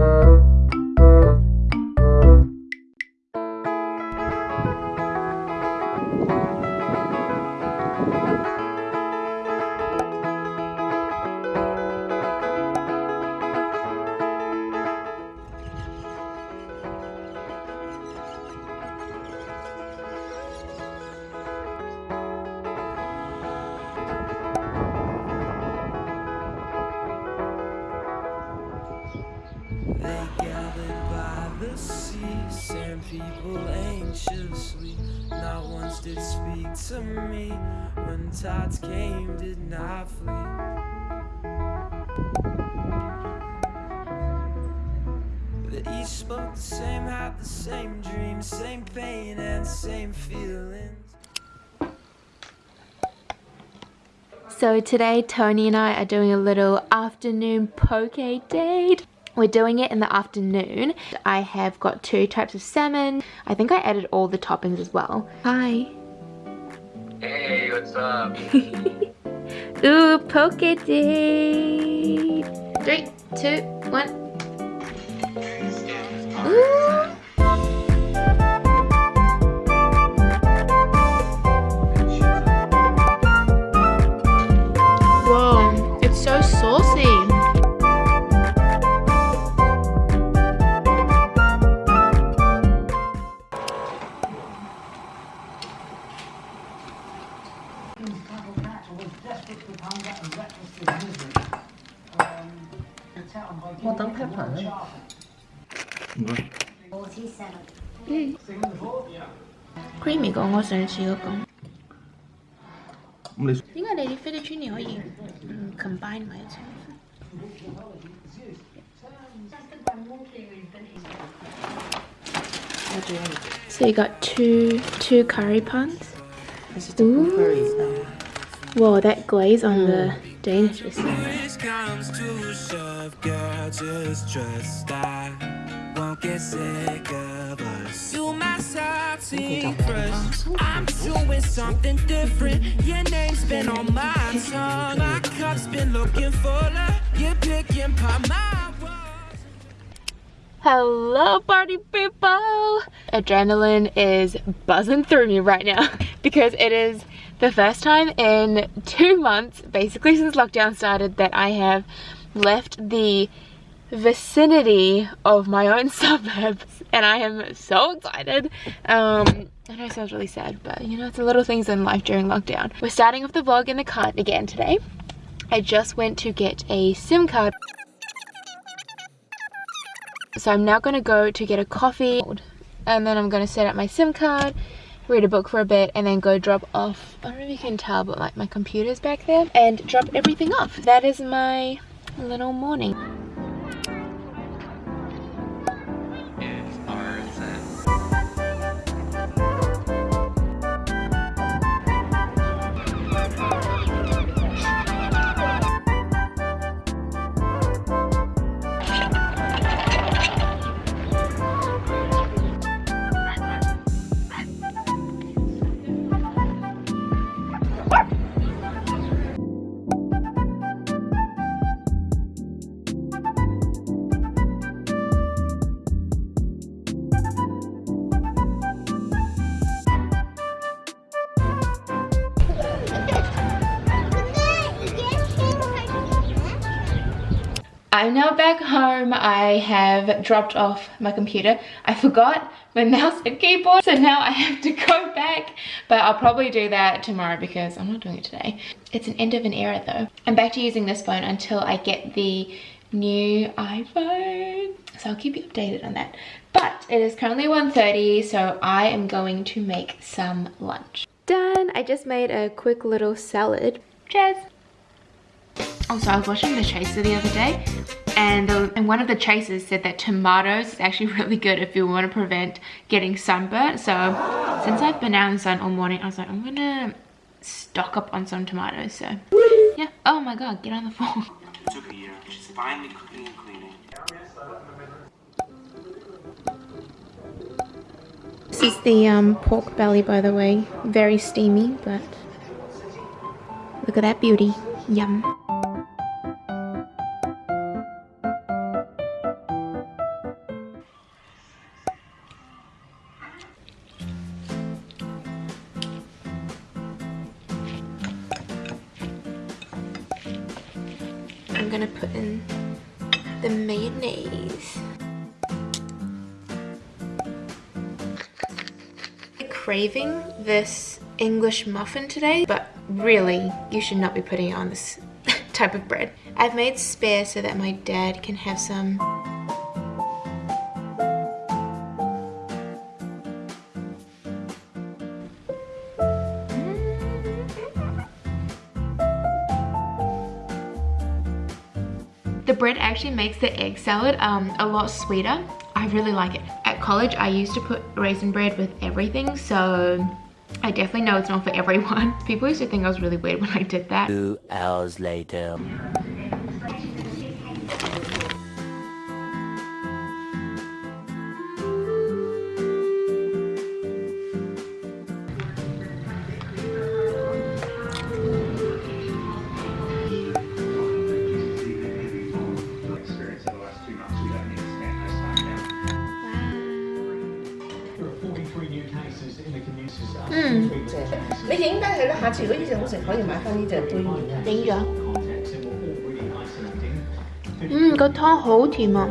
They people anxiously. Not once did speak to me. When tides came, did not flee. Spoke the same, had the same same pain and same feelings. So today Tony and I are doing a little afternoon poke date. We're doing it in the afternoon. I have got two types of salmon. I think I added all the toppings as well. Hi. Hey, what's up? Ooh, poke date. Three, two, one. creamy 过我上次嗰个。咁你应该你啲 fettuccine 可以嗯 combine 埋一齐。So you got two two curry puns. Ooh. Whoa, that glaze on the Danish is so nice. Push comes to shove, girl, just trust I won't get sick of us. You my salty crush. I'm doing something different. Your name's been on my tongue. My cup's been looking fuller. You're picking pop my words. Hello party people! Adrenaline is buzzing through me right now because it is the first time in two months, basically since lockdown started, that I have left the vicinity of my own suburbs and I am so excited. Um, I know it sounds really sad, but you know, it's the little things in life during lockdown. We're starting off the vlog in the car again today. I just went to get a SIM card. So I'm now going to go to get a coffee and then I'm going to set up my SIM card, read a book for a bit and then go drop off, I don't know if you can tell but like my computer's back there and drop everything off. That is my little morning. I'm now back home. I have dropped off my computer. I forgot my mouse and keyboard, so now I have to go back. But I'll probably do that tomorrow because I'm not doing it today. It's an end of an era though. I'm back to using this phone until I get the new iPhone. So I'll keep you updated on that. But it is currently 1.30, so I am going to make some lunch. Done. I just made a quick little salad. Cheers. Also, I was watching The Chaser the other day, and, the, and one of the chasers said that tomatoes is actually really good if you want to prevent getting sunburnt. So, since I've been out in the sun all morning, I was like, I'm gonna stock up on some tomatoes. So, yeah. Oh my god, get on the phone. It took a year. She's finally cooking and cleaning. This is the um, pork belly, by the way. Very steamy, but look at that beauty. Yum. I'm gonna put in the mayonnaise. Craving this English muffin today, but really, you should not be putting it on this type of bread. I've made spare so that my dad can have some The bread actually makes the egg salad um, a lot sweeter. I really like it. At college, I used to put raisin bread with everything, so I definitely know it's not for everyone. People used to think I was really weird when I did that. Two hours later. 你影低佢啦，下次如果呢隻好食，可以買翻呢隻杯麵啊。影咗。 Context and were already isolating. 嗯，個湯好甜啊！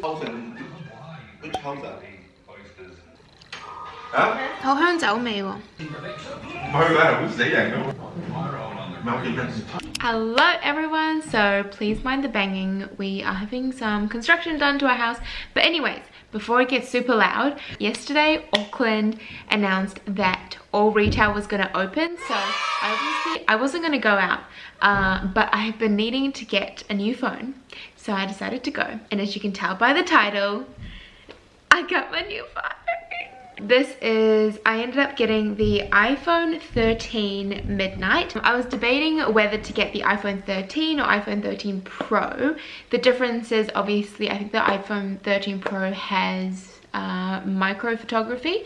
抽成 Which 好香酒味喎。唔係㗎，好死人㗎。 Hello everyone, so please mind the banging. We are having some construction done to our house. But anyways, before it gets super loud, yesterday Auckland announced that all retail was going to open. So obviously I wasn't going to go out, uh, but I have been needing to get a new phone. So I decided to go. And as you can tell by the title, I got my new phone. This is, I ended up getting the iPhone 13 Midnight. I was debating whether to get the iPhone 13 or iPhone 13 Pro. The difference is obviously I think the iPhone 13 Pro has uh, micro photography,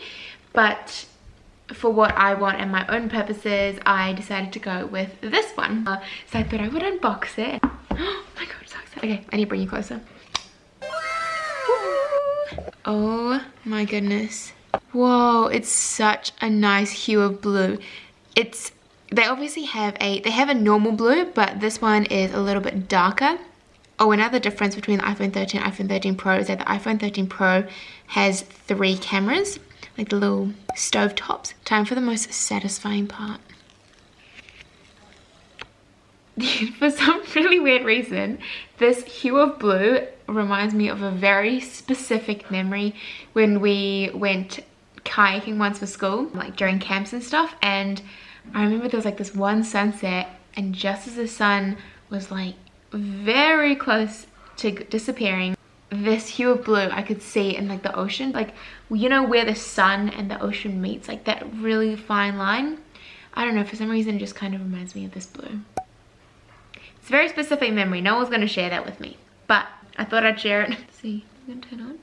but for what I want and my own purposes, I decided to go with this one. Uh, so I thought I would unbox it. Oh my god, so excited. Okay, I need to bring you closer. Oh my goodness. Whoa, it's such a nice hue of blue. It's, they obviously have a, they have a normal blue, but this one is a little bit darker. Oh, another difference between the iPhone 13 and iPhone 13 Pro is that the iPhone 13 Pro has three cameras, like the little stove tops. Time for the most satisfying part. for some really weird reason, this hue of blue reminds me of a very specific memory when we went kayaking once for school, like during camps and stuff. And I remember there was like this one sunset and just as the sun was like very close to disappearing, this hue of blue I could see in like the ocean. Like, you know where the sun and the ocean meets, like that really fine line. I don't know, for some reason it just kind of reminds me of this blue. It's a very specific memory. No one's going to share that with me. But I thought I'd share it. Let's see, I'm going to turn on?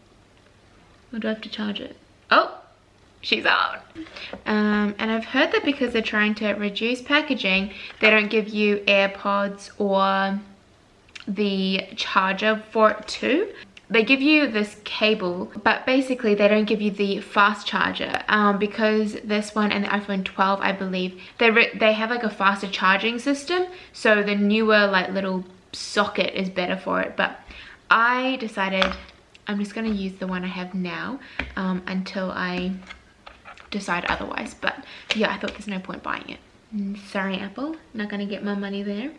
Or do I have to charge it? Oh, she's on. Um, and I've heard that because they're trying to reduce packaging, they don't give you AirPods or the charger for it too. They give you this cable, but basically they don't give you the fast charger um, because this one and the iPhone 12, I believe, they they have like a faster charging system. So the newer like little socket is better for it. But I decided I'm just going to use the one I have now um, until I decide otherwise. But yeah, I thought there's no point buying it. Mm, Sorry, Apple, not to get my money there,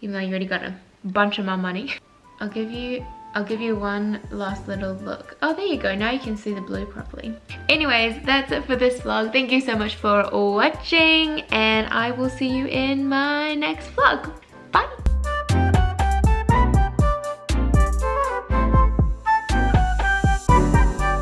even though you already got a bunch of my money. I'll give you I'll give you one last little look. Oh, there you go. Now you can see the blue properly. Anyways, that's it for this vlog. Thank you so much for watching and I will see you in my next vlog.